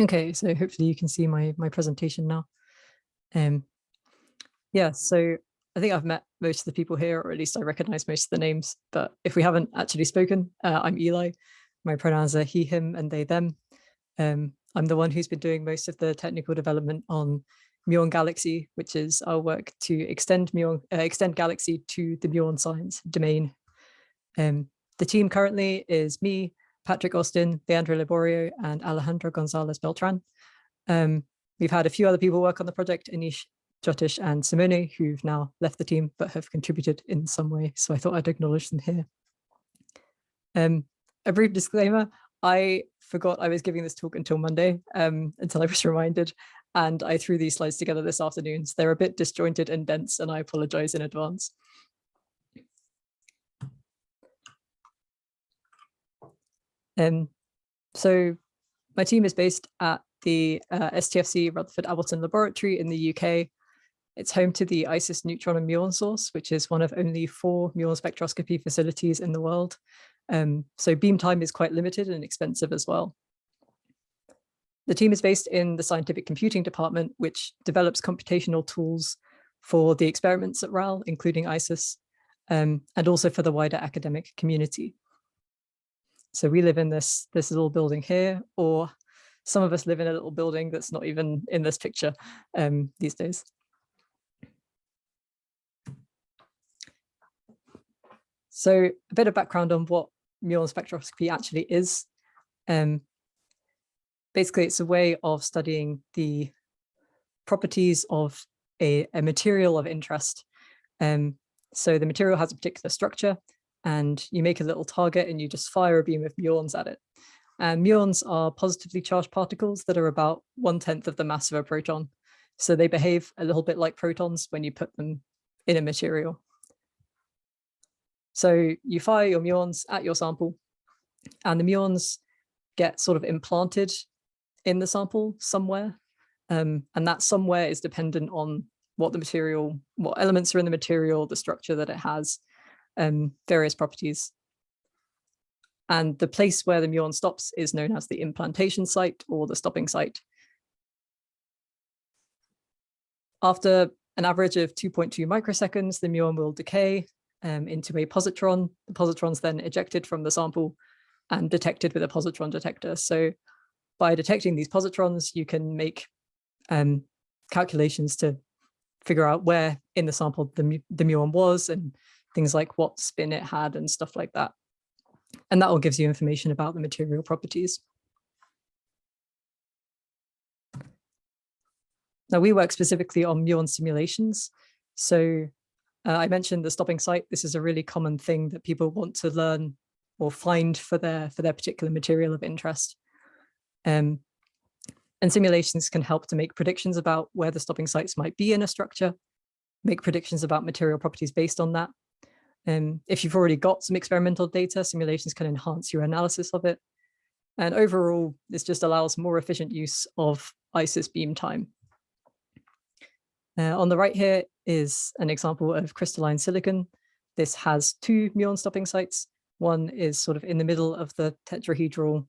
Okay, so hopefully you can see my, my presentation now. Um, yeah, so I think I've met most of the people here, or at least I recognize most of the names, but if we haven't actually spoken, uh, I'm Eli. My pronouns are he, him, and they, them. Um, I'm the one who's been doing most of the technical development on Muon Galaxy, which is our work to extend Muon, uh, extend Galaxy to the Muon science domain. Um, the team currently is me, Patrick Austin, Leandro Liborio, and Alejandro Gonzalez Beltran. Um, we've had a few other people work on the project, Anish, Jyotish, and Simone, who've now left the team but have contributed in some way. So I thought I'd acknowledge them here. Um, a brief disclaimer, I forgot I was giving this talk until Monday, um, until I was reminded, and I threw these slides together this afternoon. So they're a bit disjointed and dense, and I apologize in advance. Um, so my team is based at the uh, STFC Rutherford Appleton Laboratory in the UK. It's home to the ISIS neutron and muon source, which is one of only four muon spectroscopy facilities in the world. Um, so beam time is quite limited and expensive as well. The team is based in the scientific computing department, which develops computational tools for the experiments at RAL, including ISIS, um, and also for the wider academic community. So we live in this, this little building here, or some of us live in a little building that's not even in this picture um, these days. So a bit of background on what muon spectroscopy actually is. Um, basically, it's a way of studying the properties of a, a material of interest. Um, so the material has a particular structure and you make a little target and you just fire a beam of muons at it. And muons are positively charged particles that are about one tenth of the mass of a proton. So they behave a little bit like protons when you put them in a material. So you fire your muons at your sample and the muons get sort of implanted in the sample somewhere. Um, and that somewhere is dependent on what the material, what elements are in the material, the structure that it has, um, various properties. And the place where the muon stops is known as the implantation site or the stopping site. After an average of 2.2 microseconds, the muon will decay um, into a positron. The positron's then ejected from the sample and detected with a positron detector. So by detecting these positrons, you can make um, calculations to figure out where in the sample the, the muon was and things like what spin it had and stuff like that. And that all gives you information about the material properties. Now we work specifically on muon simulations. So uh, I mentioned the stopping site. This is a really common thing that people want to learn or find for their for their particular material of interest. Um, and simulations can help to make predictions about where the stopping sites might be in a structure, make predictions about material properties based on that. Um, if you've already got some experimental data, simulations can enhance your analysis of it. And overall, this just allows more efficient use of ISIS beam time. Uh, on the right here is an example of crystalline silicon. This has two muon stopping sites. One is sort of in the middle of the tetrahedral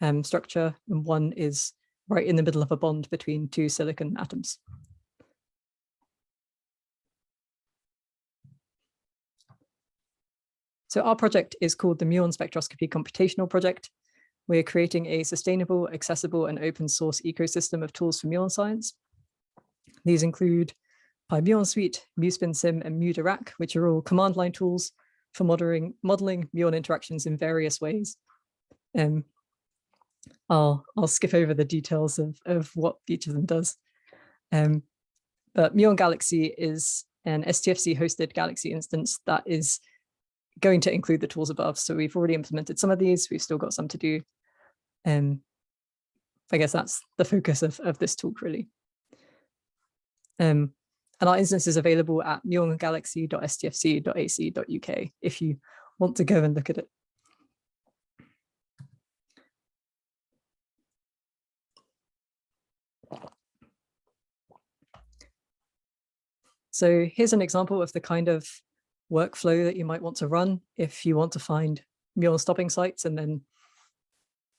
um, structure, and one is right in the middle of a bond between two silicon atoms. So our project is called the Muon Spectroscopy Computational Project. We're creating a sustainable, accessible, and open source ecosystem of tools for muon science. These include PyMuon Suite, MuSpinSim, and MuDirac, which are all command line tools for modeling, modeling muon interactions in various ways. Um, I'll, I'll skip over the details of, of what each of them does. Um, but Muon Galaxy is an STFC hosted Galaxy instance that is going to include the tools above. So we've already implemented some of these, we've still got some to do. Um, I guess that's the focus of, of this talk really. Um, and our instance is available at muongalaxy.stfc.ac.uk if you want to go and look at it. So here's an example of the kind of workflow that you might want to run if you want to find muon stopping sites and then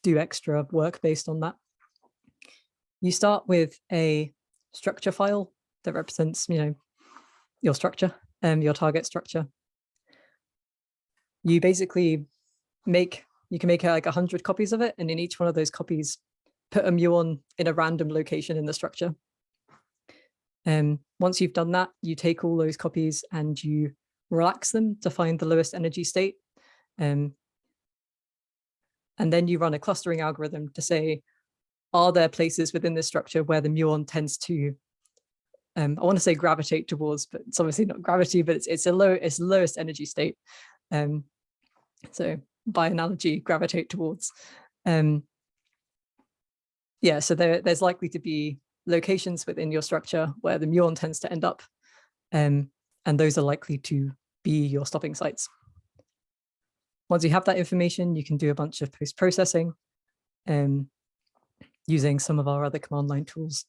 do extra work based on that. you start with a structure file that represents, you know, your structure and your target structure. You basically make, you can make like a hundred copies of it. And in each one of those copies, put a muon in a random location in the structure. And um, once you've done that, you take all those copies and you relax them to find the lowest energy state. Um, and then you run a clustering algorithm to say, are there places within this structure where the muon tends to, um, I want to say gravitate towards, but it's obviously not gravity, but it's, it's a low, it's lowest energy state. Um, so by analogy, gravitate towards. Um, yeah, so there, there's likely to be locations within your structure where the muon tends to end up, um, and those are likely to be your stopping sites. Once you have that information, you can do a bunch of post-processing um, using some of our other command line tools.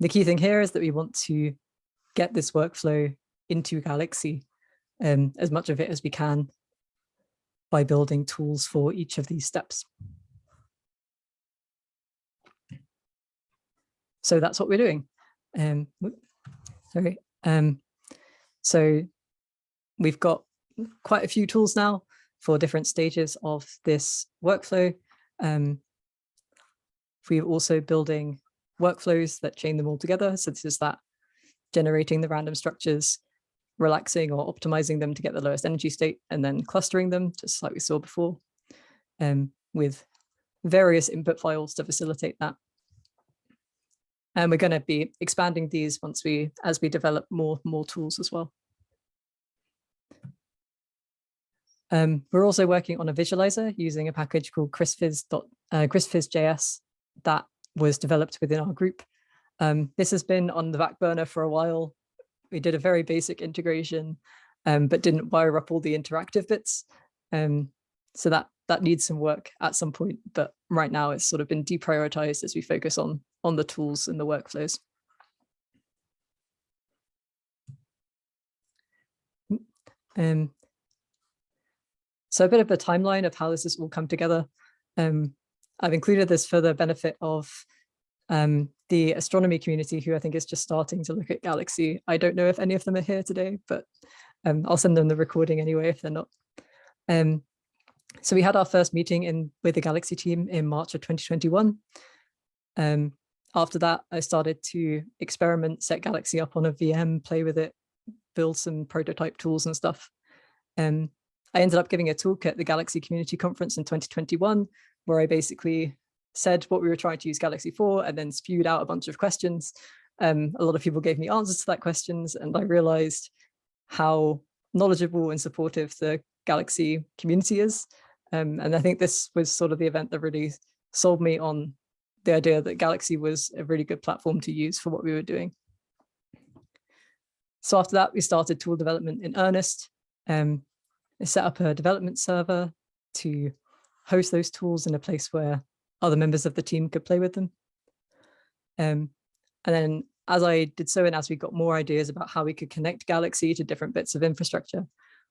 The key thing here is that we want to get this workflow into Galaxy, um, as much of it as we can by building tools for each of these steps. So that's what we're doing. Um, sorry. Um, so we've got quite a few tools now for different stages of this workflow. Um, we're also building workflows that chain them all together. So this is that generating the random structures, relaxing or optimizing them to get the lowest energy state, and then clustering them, just like we saw before, um, with various input files to facilitate that. And we're going to be expanding these once we, as we develop more, more tools as well. Um, we're also working on a visualizer using a package called CrystVis, uh, CrystVisJS that was developed within our group. Um, this has been on the back burner for a while. We did a very basic integration, um, but didn't wire up all the interactive bits. Um, so that that needs some work at some point, but right now it's sort of been deprioritized as we focus on on the tools and the workflows. Um, so a bit of a timeline of how this has all come together. Um, I've included this for the benefit of um, the astronomy community who I think is just starting to look at Galaxy. I don't know if any of them are here today, but um, I'll send them the recording anyway if they're not. Um, so we had our first meeting in with the Galaxy team in March of 2021. Um, after that, I started to experiment, set Galaxy up on a VM, play with it, build some prototype tools and stuff. Um, I ended up giving a talk at the Galaxy Community Conference in 2021, where I basically said what we were trying to use Galaxy for and then spewed out a bunch of questions. Um, a lot of people gave me answers to that questions and I realized how knowledgeable and supportive the Galaxy community is. Um, and I think this was sort of the event that really sold me on the idea that Galaxy was a really good platform to use for what we were doing. So after that, we started tool development in earnest. Um, Set up a development server to host those tools in a place where other members of the team could play with them. Um, and then as I did so, and as we got more ideas about how we could connect Galaxy to different bits of infrastructure,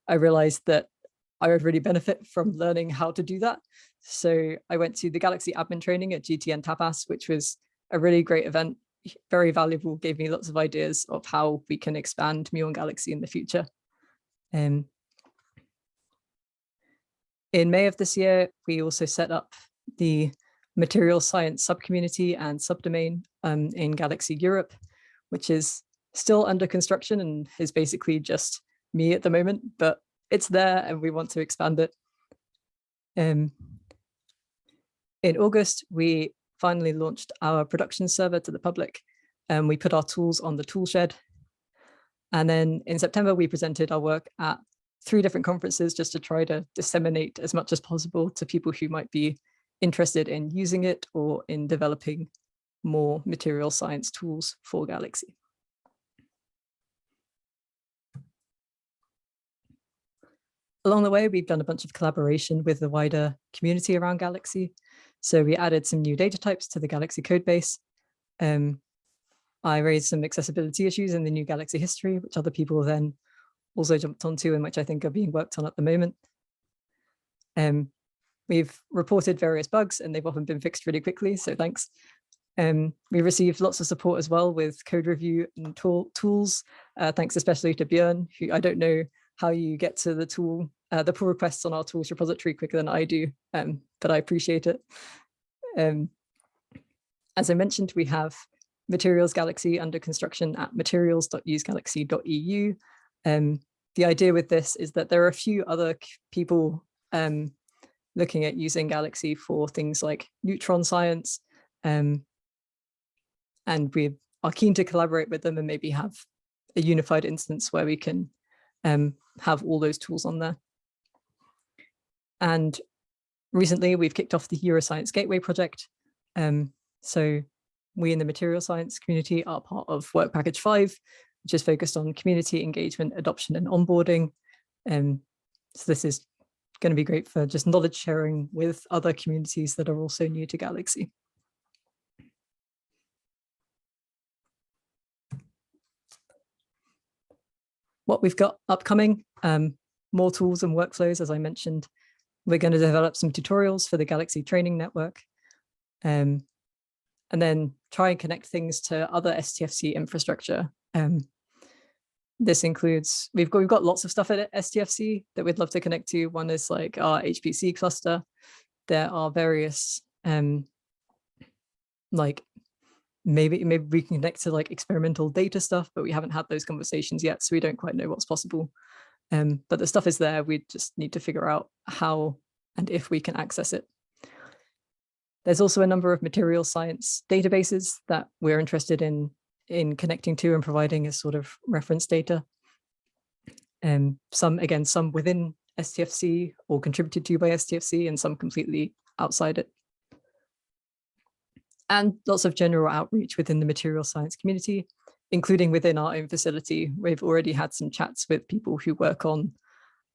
I realized that I would really benefit from learning how to do that. So I went to the Galaxy admin training at GTN Tapas, which was a really great event, very valuable, gave me lots of ideas of how we can expand Muon Galaxy in the future. Um, in May of this year, we also set up the material science subcommunity and subdomain um, in Galaxy Europe, which is still under construction and is basically just me at the moment, but it's there and we want to expand it. Um, in August, we finally launched our production server to the public and we put our tools on the toolshed. And then in September, we presented our work at three different conferences just to try to disseminate as much as possible to people who might be interested in using it or in developing more material science tools for Galaxy. Along the way, we've done a bunch of collaboration with the wider community around Galaxy. So we added some new data types to the Galaxy codebase. Um, I raised some accessibility issues in the new Galaxy history, which other people then also jumped onto and which I think are being worked on at the moment. Um, we've reported various bugs and they've often been fixed really quickly, so thanks. Um, we received lots of support as well with code review and tool, tools, uh, thanks especially to Björn, who I don't know how you get to the tool, uh, the pull requests on our tools repository quicker than I do, um, but I appreciate it. Um, as I mentioned, we have Materials Galaxy under construction at materials.usegalaxy.eu. Um, the idea with this is that there are a few other people um, looking at using Galaxy for things like neutron science, um, and we are keen to collaborate with them and maybe have a unified instance where we can um, have all those tools on there. And recently we've kicked off the Euroscience Gateway project. Um, so we in the material science community are part of Work Package 5, which is focused on community engagement, adoption and onboarding. Um, so this is going to be great for just knowledge sharing with other communities that are also new to Galaxy. What we've got upcoming, um, more tools and workflows, as I mentioned. We're going to develop some tutorials for the Galaxy Training Network. Um, and then try and connect things to other STFC infrastructure. Um, this includes, we've got, we've got lots of stuff at STFC that we'd love to connect to. One is like our HPC cluster. There are various, um, like maybe maybe we can connect to like experimental data stuff, but we haven't had those conversations yet, so we don't quite know what's possible. Um, but the stuff is there. We just need to figure out how and if we can access it. There's also a number of material science databases that we're interested in in connecting to and providing as sort of reference data. Um, some, again, some within STFC or contributed to by STFC and some completely outside it. And lots of general outreach within the material science community, including within our own facility. We've already had some chats with people who work on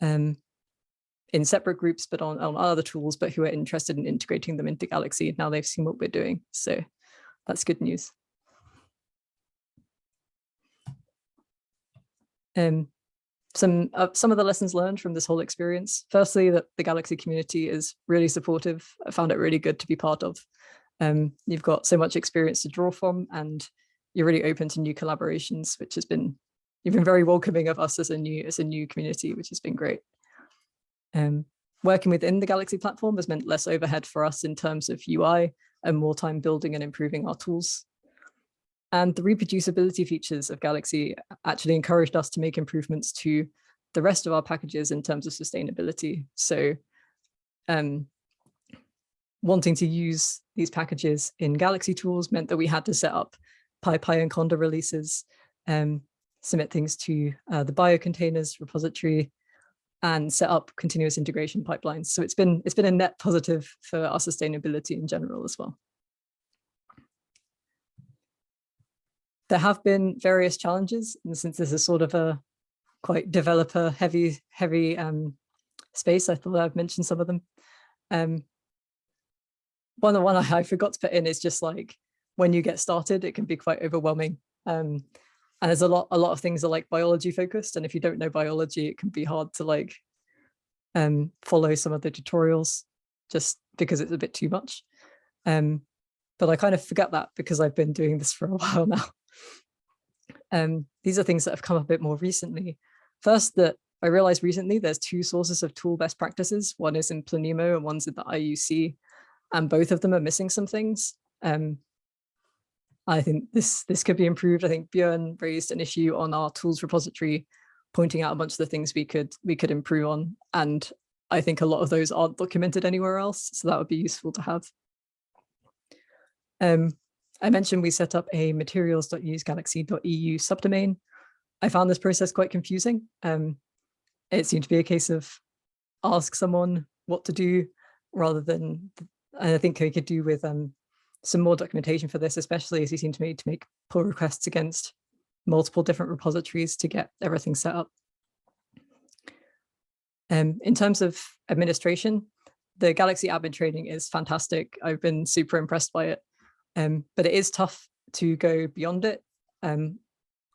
um, in separate groups, but on, on other tools, but who are interested in integrating them into Galaxy. Now they've seen what we're doing. So that's good news. Um, some uh, some of the lessons learned from this whole experience. Firstly, that the Galaxy community is really supportive. I found it really good to be part of. Um, you've got so much experience to draw from and you're really open to new collaborations, which has been, you've been very welcoming of us as a new, as a new community, which has been great. Um, working within the Galaxy platform has meant less overhead for us in terms of UI and more time building and improving our tools. And the reproducibility features of Galaxy actually encouraged us to make improvements to the rest of our packages in terms of sustainability. So um, wanting to use these packages in Galaxy tools meant that we had to set up PyPI and Conda releases, um, submit things to uh, the biocontainers repository, and set up continuous integration pipelines. So it's been it's been a net positive for our sustainability in general as well. There have been various challenges, and since this is sort of a quite developer heavy heavy um, space, I thought I'd mention some of them. Um, one the one I, I forgot to put in is just like when you get started, it can be quite overwhelming. Um, and there's a lot a lot of things are like biology focused and if you don't know biology it can be hard to like um follow some of the tutorials just because it's a bit too much um but i kind of forget that because i've been doing this for a while now um these are things that have come up a bit more recently first that i realized recently there's two sources of tool best practices one is in planemo and one's in the iuc and both of them are missing some things um I think this this could be improved. I think Björn raised an issue on our tools repository, pointing out a bunch of the things we could we could improve on. And I think a lot of those aren't documented anywhere else. So that would be useful to have. Um, I mentioned we set up a materials.usegalaxy.eu subdomain. I found this process quite confusing. Um, it seemed to be a case of ask someone what to do rather than, and I think we could do with um, some more documentation for this, especially as you seem to me to make pull requests against multiple different repositories to get everything set up. Um, in terms of administration, the Galaxy admin training is fantastic. I've been super impressed by it, um, but it is tough to go beyond it. Um,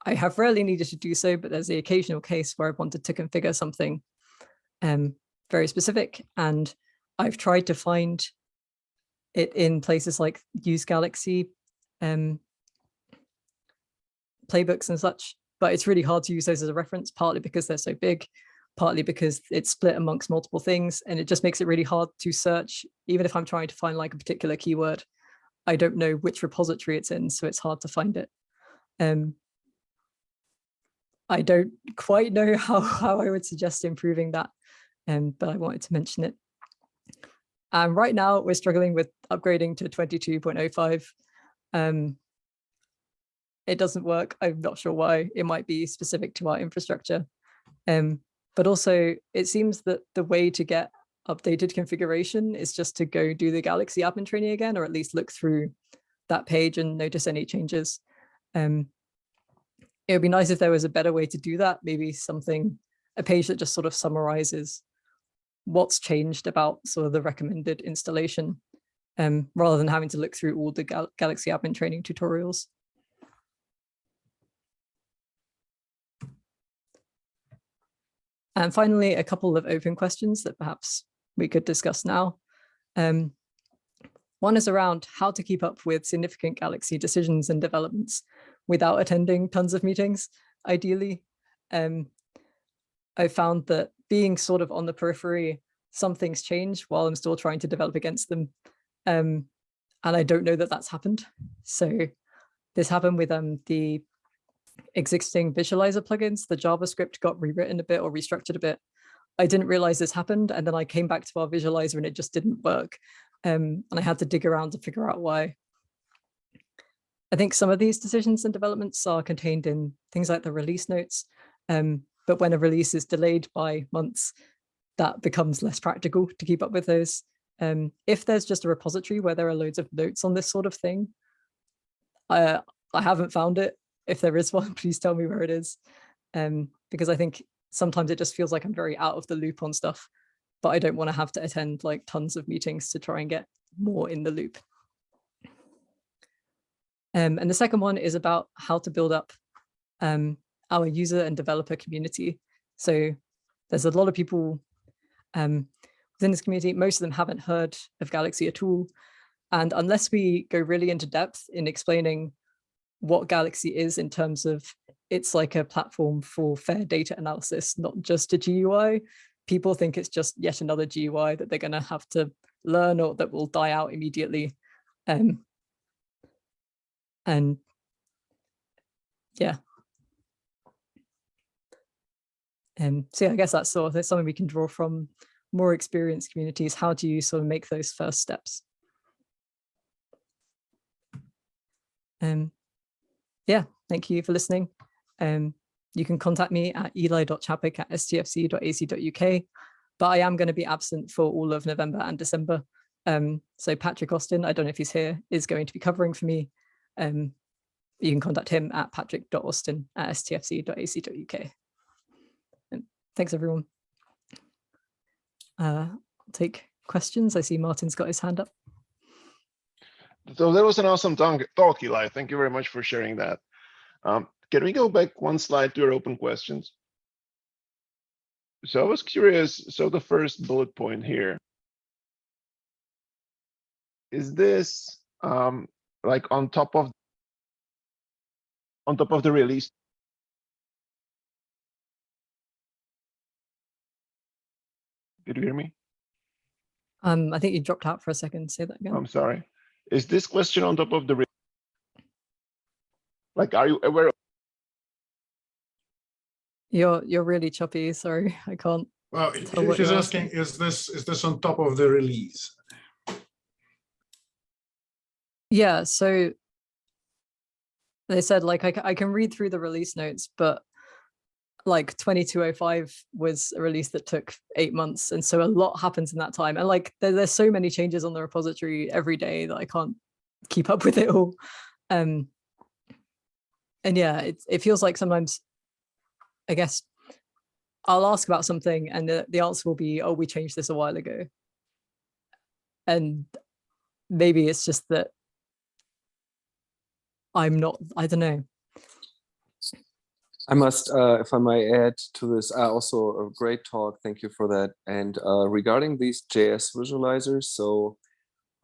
I have rarely needed to do so, but there's the occasional case where I've wanted to configure something um, very specific. And I've tried to find it in places like Use Galaxy um, playbooks and such, but it's really hard to use those as a reference, partly because they're so big, partly because it's split amongst multiple things, and it just makes it really hard to search. Even if I'm trying to find like a particular keyword, I don't know which repository it's in, so it's hard to find it. Um, I don't quite know how, how I would suggest improving that, um, but I wanted to mention it. And right now we're struggling with upgrading to 22.05. Um, it doesn't work. I'm not sure why. It might be specific to our infrastructure. Um, but also it seems that the way to get updated configuration is just to go do the Galaxy admin training again, or at least look through that page and notice any changes. Um, it would be nice if there was a better way to do that, maybe something, a page that just sort of summarizes what's changed about sort of the recommended installation, um, rather than having to look through all the Gal Galaxy admin training tutorials. And finally, a couple of open questions that perhaps we could discuss now. Um, one is around how to keep up with significant Galaxy decisions and developments without attending tons of meetings, ideally. Um, I found that being sort of on the periphery, some things change while I'm still trying to develop against them. Um, and I don't know that that's happened. So this happened with um, the existing visualizer plugins. The JavaScript got rewritten a bit or restructured a bit. I didn't realize this happened. And then I came back to our visualizer and it just didn't work. Um, and I had to dig around to figure out why. I think some of these decisions and developments are contained in things like the release notes. Um, but when a release is delayed by months, that becomes less practical to keep up with those. Um, if there's just a repository where there are loads of notes on this sort of thing, I, I haven't found it. If there is one, please tell me where it is. Um, because I think sometimes it just feels like I'm very out of the loop on stuff, but I don't want to have to attend like tons of meetings to try and get more in the loop. Um, and the second one is about how to build up um, our user and developer community. So there's a lot of people um, within this community. Most of them haven't heard of Galaxy at all. And unless we go really into depth in explaining what Galaxy is in terms of it's like a platform for fair data analysis, not just a GUI, people think it's just yet another GUI that they're going to have to learn or that will die out immediately. Um, and yeah. Um, so yeah, I guess that's sort of something we can draw from more experienced communities. How do you sort of make those first steps? Um, yeah, thank you for listening. Um, you can contact me at eli.chadwick at stfc.ac.uk, but I am going to be absent for all of November and December. Um, so Patrick Austin, I don't know if he's here, is going to be covering for me um, you can contact him at patrick.austin at stfc.ac.uk. And thanks, everyone. Uh, I'll take questions. I see Martin's got his hand up. So that was an awesome talk, Eli. Thank you very much for sharing that. Um, can we go back one slide to your open questions? So I was curious, so the first bullet point here. Is this um, like on top of on top of the release. Did you hear me? Um, I think you dropped out for a second. Say that again. I'm sorry. Is this question on top of the like are you aware you're you're really choppy sorry i can't well she's asking is this is this on top of the release? Yeah so they said like I, I can read through the release notes but like 2205 was a release that took eight months and so a lot happens in that time and like there, there's so many changes on the repository every day that i can't keep up with it all um and yeah it, it feels like sometimes i guess i'll ask about something and the, the answer will be oh we changed this a while ago and maybe it's just that I'm not, I don't know. I must, uh, if I may add to this, uh, also a great talk. Thank you for that. And uh, regarding these JS visualizers, so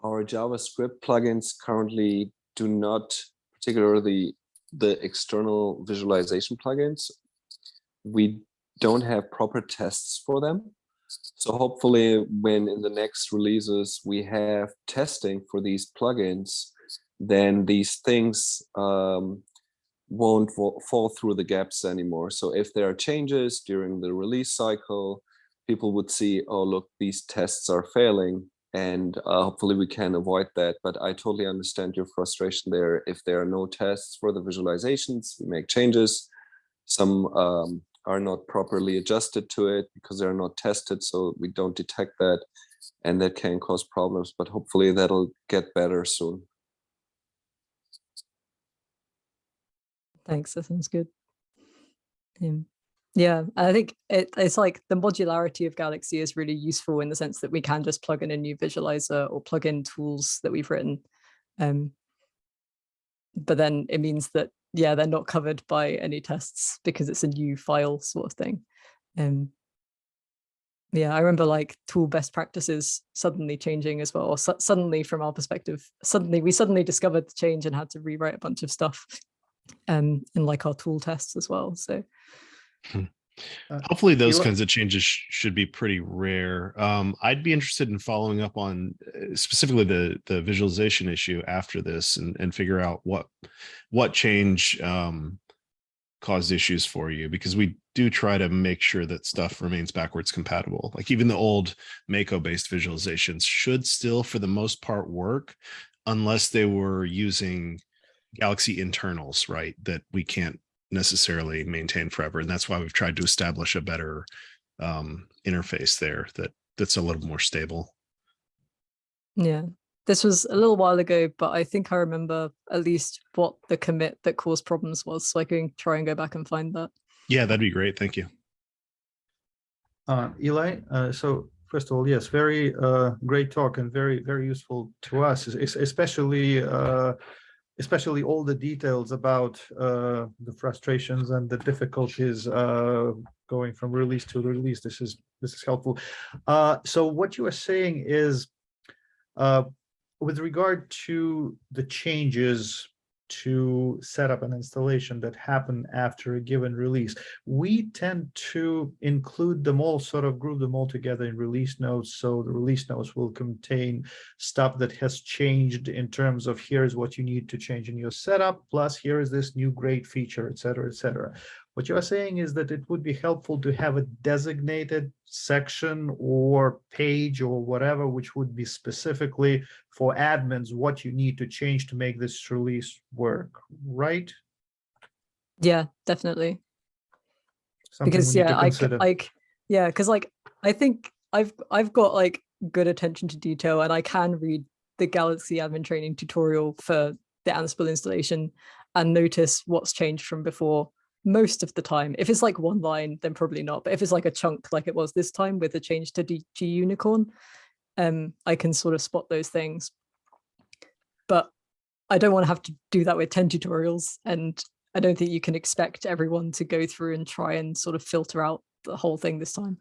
our JavaScript plugins currently do not particularly the external visualization plugins. We don't have proper tests for them. So hopefully when in the next releases we have testing for these plugins, then these things um, won't fall through the gaps anymore. So if there are changes during the release cycle, people would see, oh, look, these tests are failing. And uh, hopefully we can avoid that. But I totally understand your frustration there. If there are no tests for the visualizations, we make changes. Some um, are not properly adjusted to it because they're not tested. So we don't detect that. And that can cause problems. But hopefully that'll get better soon. Thanks, that sounds good. Um, yeah, I think it, it's like the modularity of Galaxy is really useful in the sense that we can just plug in a new visualizer or plug in tools that we've written. Um, but then it means that, yeah, they're not covered by any tests because it's a new file sort of thing. Um, yeah, I remember like tool best practices suddenly changing as well. Or su- suddenly, from our perspective, suddenly we suddenly discovered the change and had to rewrite a bunch of stuff um, in like our tool tests as well. So Hopefully those kinds of changes sh- should be pretty rare. Um, I'd be interested in following up on uh, specifically the the visualization issue after this and, and figure out what what change um, caused issues for you because we do try to make sure that stuff remains backwards compatible. Like even the old Mako based visualizations should still for the most part work unless they were using Galaxy internals, right? That we can't necessarily maintain forever. And that's why we've tried to establish a better um, interface there that that's a little more stable. yeah, this was a little while ago, but I think I remember at least what the commit that caused problems was. So I can try and go back and find that. Yeah, that'd be great. Thank you. Uh, Eli, uh, so first of all, yes, very uh, great talk and very, very useful to us, es- es- especially uh, especially all the details about uh, the frustrations and the difficulties uh, going from release to release. This is this is helpful. Uh, so what you are saying is, uh, with regard to the changes to set up an installation that happen after a given release, we tend to include them all, sort of group them all together in release notes. So the release notes will contain stuff that has changed in terms of here's what you need to change in your setup, plus here is this new great feature, et cetera, et cetera. What you are saying is that it would be helpful to have a designated section or page or whatever, which would be specifically for admins, what you need to change to make this release work, right? Yeah, definitely. Something because we need to yeah i like yeah because like i think i've i've got like good attention to detail and i can read the galaxy admin training tutorial for the ansible installation and notice what's changed from before most of the time if it's like one line then probably not but if it's like a chunk like it was this time with the change to dg unicorn um i can sort of spot those things but i don't want to have to do that with 10 tutorials and I don't think you can expect everyone to go through and try and sort of filter out the whole thing this time,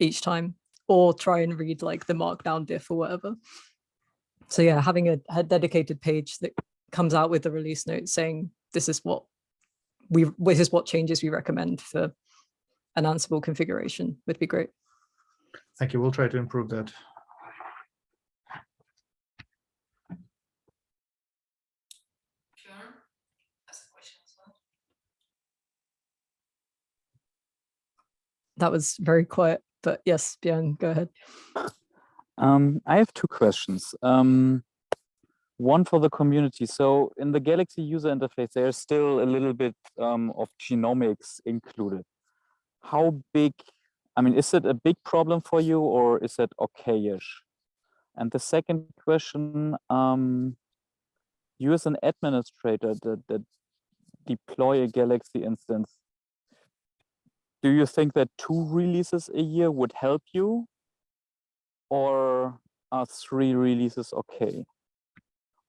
each time, or try and read like the markdown diff or whatever. So yeah, having a, a dedicated page that comes out with the release notes saying this is what we this is what changes we recommend for an Ansible configuration would be great. Thank you. We'll try to improve that. Bjorn has a question as well. That was very quiet, but yes, Björn, go ahead. Um, I have two questions. Um, one for the community. So in the Galaxy user interface, there's still a little bit um, of genomics included. How big, I mean, is it a big problem for you or is it okay-ish? And the second question, um, you as an administrator that, that deploy a Galaxy instance, do you think that two releases a year would help you? Or are three releases okay?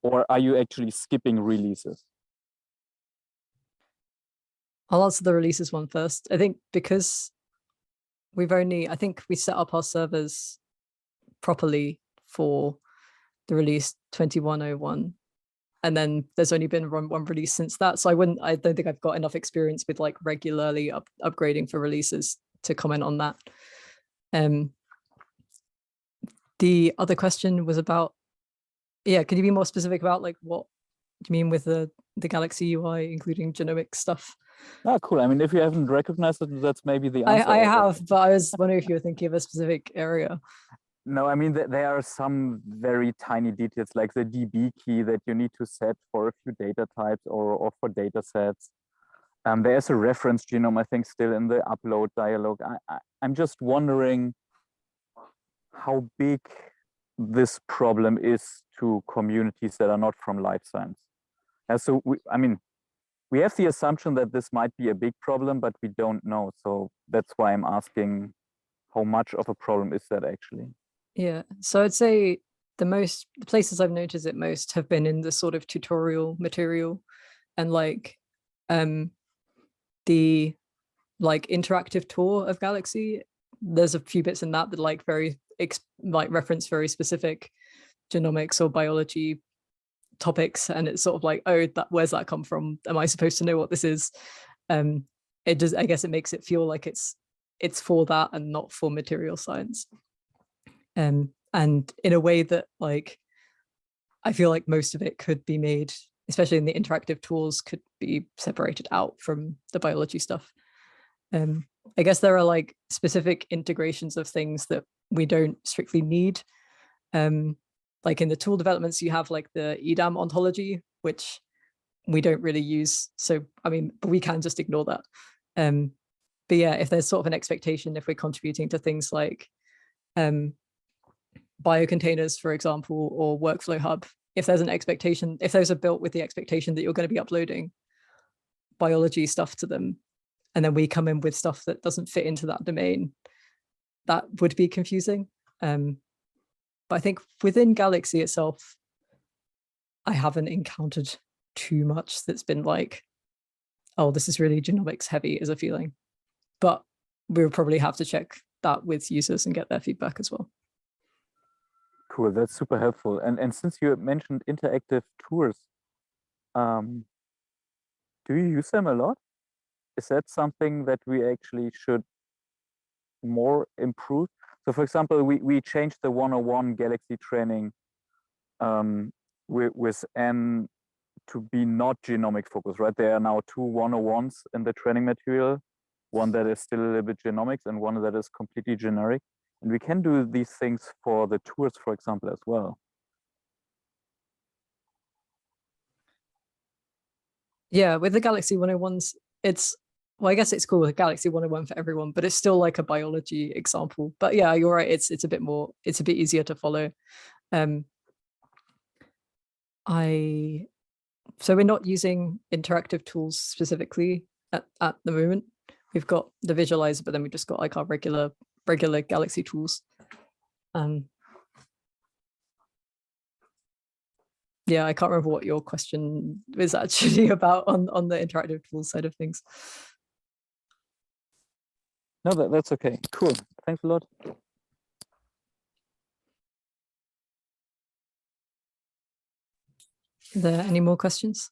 Or are you actually skipping releases? I'll answer the releases one first. I think because we've only, I think we set up our servers properly for the release 2101. and then there's only been one, one release since that. So I wouldn't, I don't think I've got enough experience with like regularly up, upgrading for releases to comment on that. Um, the other question was about, yeah, could you be more specific about like what do you mean with the the Galaxy UI, including genomic stuff? Ah, cool. I mean, if you haven't recognized it, that's maybe the I, answer. I already. have, but I was wondering if you were thinking of a specific area. No, I mean, th- there are some very tiny details like the DB key that you need to set for a few data types or, or for data sets. Um, there's a reference genome, I think, still in the upload dialog. I, I, I'm just wondering how big this problem is to communities that are not from life science. And so, we, I mean, we have the assumption that this might be a big problem, but we don't know. So that's why I'm asking how much of a problem is that actually? Yeah, so I'd say the most the places I've noticed it most have been in the sort of tutorial material and like um the like interactive tour of Galaxy. There's a few bits in that that like very like reference very specific genomics or biology topics and it's sort of like oh that where's that come from? Am i supposed to know what this is? Um it does i guess it makes it feel like it's it's for that and not for material science. Um and in a way that like i feel like most of it could be made especially in the interactive tools could be separated out from the biology stuff. Um i guess there are like specific integrations of things that we don't strictly need um like in the tool developments you have like the edam ontology which we don't really use so i mean but we can just ignore that. Um but yeah if there's sort of an expectation if we're contributing to things like um biocontainers for example or workflow hub if there's an expectation if those are built with the expectation that you're going to be uploading biology stuff to them and then we come in with stuff that doesn't fit into that domain that would be confusing um but I think within Galaxy itself, I haven't encountered too much that's been like, oh, this is really genomics heavy as a feeling. But we'll probably have to check that with users and get their feedback as well. Cool, that's super helpful. And and since you mentioned interactive tours, um, do you use them a lot? Is that something that we actually should more improved. So for example, we, we changed the 101 Galaxy training um, with, with N to be not genomic focused, right? There are now two 101s in the training material, one that is still a little bit genomics and one that is completely generic. And we can do these things for the tours, for example, as well. Yeah, with the Galaxy 101s, it's well, I guess it's called a Galaxy 101 for everyone, but it's still like a biology example. But yeah, you're right. It's it's a bit more, it's a bit easier to follow. Um, I so we're not using interactive tools specifically at, at the moment. We've got the visualizer, but then we just got like our regular regular Galaxy tools. Um, yeah, I can't remember what your question was actually about on on the interactive tools side of things. No, that, that's okay. Cool. Thanks a lot. Are there any more questions?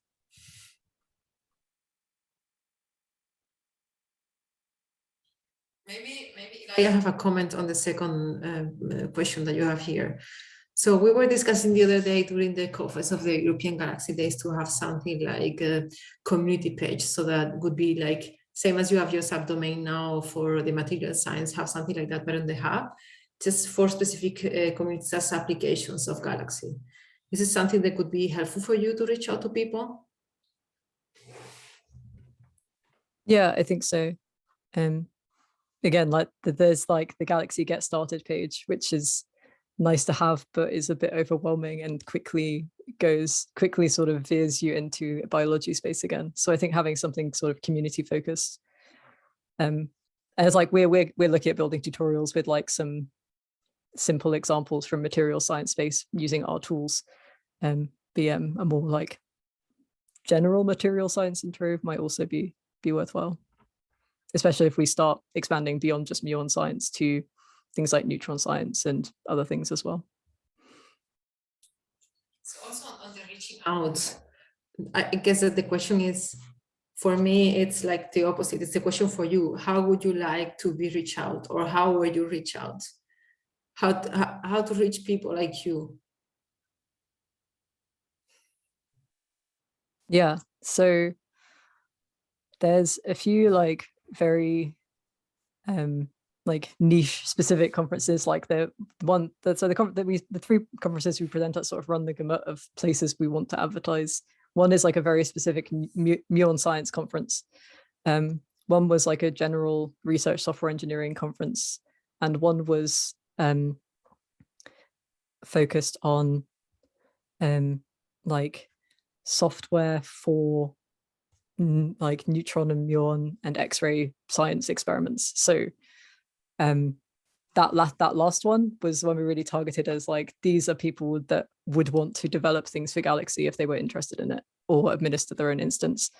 Maybe, maybe I have a comment on the second um, uh, question that you have here. So we were discussing the other day during the conference of the European Galaxy Days to have something like a community page. So that would be like, same as you have your subdomain now for the material science, have something like that, but on the hub, just for specific uh, communities as applications of Galaxy. Is this something that could be helpful for you to reach out to people? Yeah, I think so. Um, again, like th- there's like the Galaxy Get Started page, which is nice to have, but is a bit overwhelming and quickly goes quickly sort of veers you into biology space again. So I think having something sort of community focused. Um, and it's like we're we're we're looking at building tutorials with like some simple examples from material science space using our tools. Um, BM a more like general material science intro might also be be worthwhile, especially if we start expanding beyond just muon science to things like neutron science and other things as well. So also on the reaching out? I guess that the question is, for me, it's like the opposite. It's the question for you. How would you like to be reached out or how will you reach out? How, to- how to reach people like you? Yeah, so there's a few like very um like niche specific conferences like the one that so the that we the three conferences we present at sort of run the gamut of places we want to advertise. One is like a very specific mu- mu- muon science conference. Um, one was like a general research software engineering conference, and one was um focused on um like software for like neutron and muon and x-ray science experiments so um that last that last one was when we really targeted as like these are people that would want to develop things for galaxy if they were interested in it or administer their own instance.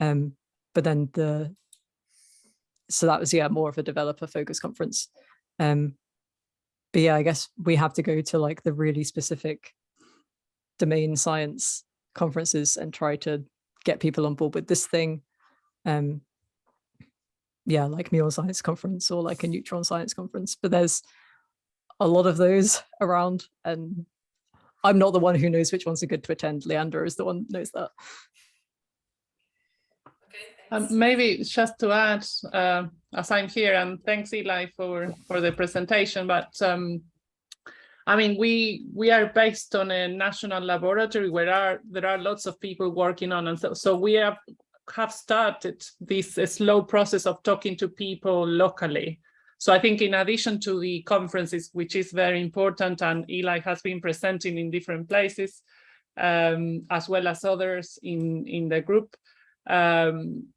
Um but then the so that was yeah more of a developer focus conference. Um but yeah i guess we have to go to like the really specific domain science conferences and try to get people on board with this thing. Um yeah like muon science conference or like a neutron science conference but there's a lot of those around and i'm not the one who knows which ones are good to attend. Leander is the one who knows that. Um, maybe just to add, uh, as I'm here, and thanks Eli for, for the presentation, but um, I mean, we we are based on a national laboratory where are there are lots of people working on, and so, so we have have started this slow process of talking to people locally. So I think in addition to the conferences, which is very important, and Eli has been presenting in different places, um, as well as others in in the group. Um,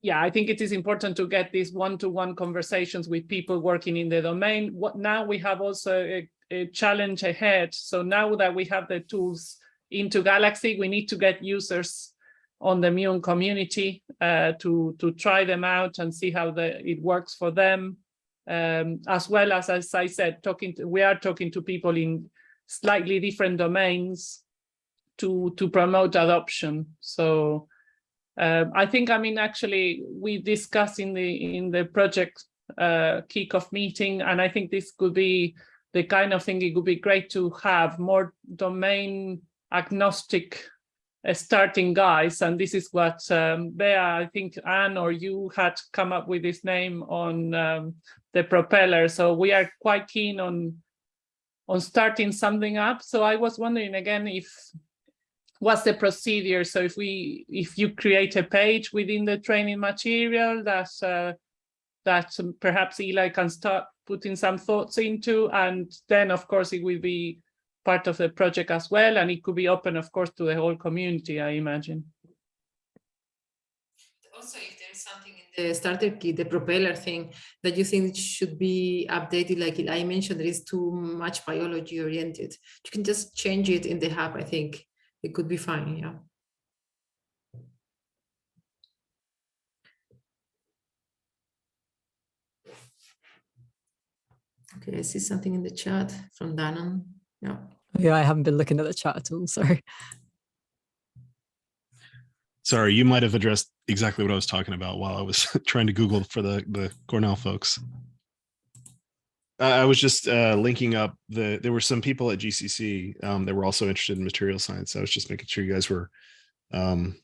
yeah, I think it is important to get these one-to-one conversations with people working in the domain. What now we have also a, a challenge ahead. So now that we have the tools into Galaxy, we need to get users on the Muon community uh, to to try them out and see how the, it works for them. Um, as well as, as I said, talking to, we are talking to people in slightly different domains to to promote adoption. So um, I think, I mean, actually, we discussed in the in the project uh, kickoff meeting, and I think this could be the kind of thing it would be great to have more domain agnostic uh, starting guys. And this is what um, Bea, I think Anne or you had come up with this name on um, the propeller. So we are quite keen on on starting something up. So I was wondering again if what's the procedure? So if we, if you create a page within the training material that uh, that perhaps Eli can start putting some thoughts into, and then of course it will be part of the project as well, and it could be open, of course, to the whole community, I imagine. Also, if there's something in the starter kit, the propeller thing that you think should be updated, like I mentioned, there is too much biology oriented. You can just change it in the hub, I think it could be fine, yeah. Okay, I see something in the chat from Dannon. Yeah. Yeah i haven't been looking at the chat at all sorry Sorry, you might have addressed exactly what I was talking about while I was trying to Google for the, the Cornell folks. I was just uh, linking up the, there were some people at GCC um, that were also interested in material science. I was just making sure you guys were um,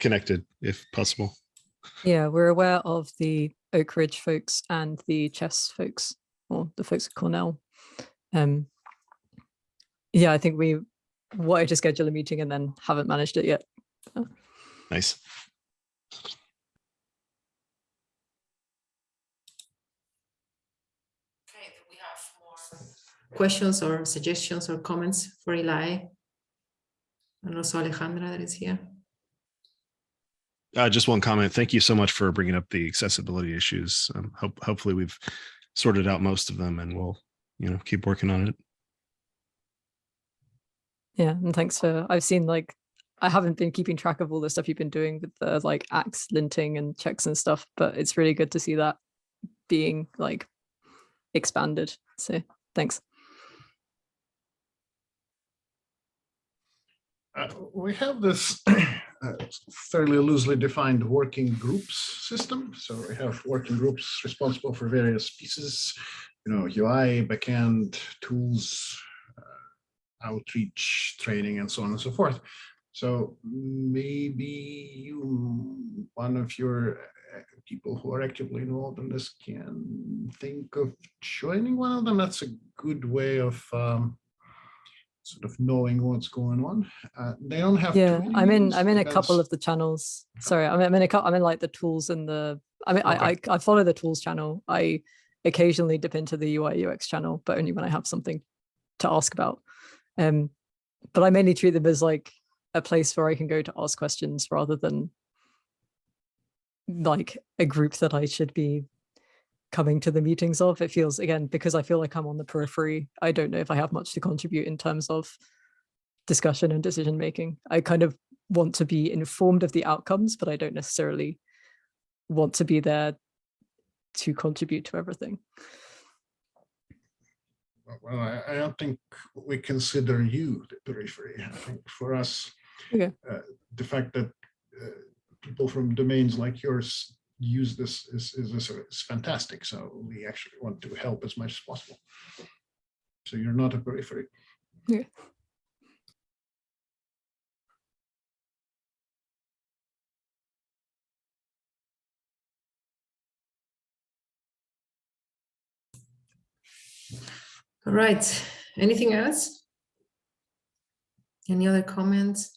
connected if possible. yeah we're aware of the oak ridge folks and the chess folks or the folks at cornell um yeah i think we wanted to schedule a meeting and then haven't managed it yet Nice. Okay, we have more questions or suggestions or comments for Eli? And also Alejandra that is here. Uh, just one comment. Thank you so much for bringing up the accessibility issues. Um, hope, hopefully we've sorted out most of them and we'll, you know, keep working on it. Yeah and thanks for i've seen like i haven't been keeping track of all the stuff you've been doing with the like axe linting and checks and stuff but it's really good to see that being like expanded so thanks uh, we have this uh, fairly loosely defined working groups system. So we have working groups responsible for various pieces, you know, UI, backend, tools, outreach, training, and so on and so forth. So maybe you, one of your uh, people who are actively involved in this can think of joining one of them. That's a good way of um, sort of knowing what's going on. Uh, they don't have. Yeah, I'm in, I'm in a couple of the channels. Sorry, I'm, I'm in a couple, I'm in like the tools and the, I mean, I, I, I follow the tools channel. I occasionally dip into the UI UX channel, but only when I have something to ask about. Um, but I mainly treat them as like a place where I can go to ask questions rather than like a group that I should be coming to the meetings of. It feels again, because I feel like I'm on the periphery. I don't know if I have much to contribute in terms of discussion and decision making. I kind of want to be informed of the outcomes, but I don't necessarily want to be there to contribute to everything. Well, I, I don't think we consider you the periphery. I think for us, Okay. uh, the fact that uh, people from domains like yours use this is, is, is, is fantastic. So we actually want to help as much as possible. So you're not a periphery. Yeah. All right, anything else? Any other comments?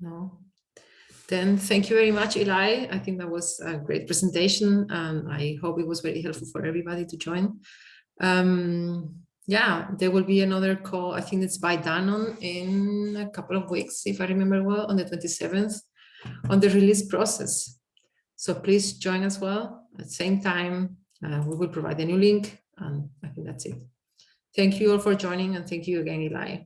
No? Then thank you very much, Eli. I think that was a great presentation and I hope it was very helpful for everybody to join. Um, yeah, there will be another call. I think it's by Dannon in a couple of weeks, if I remember well, on the 27th on the release process. So please join as well at the same time. Uh, we will provide a new link and I think that's it. Thank you all for joining and thank you again, Eli.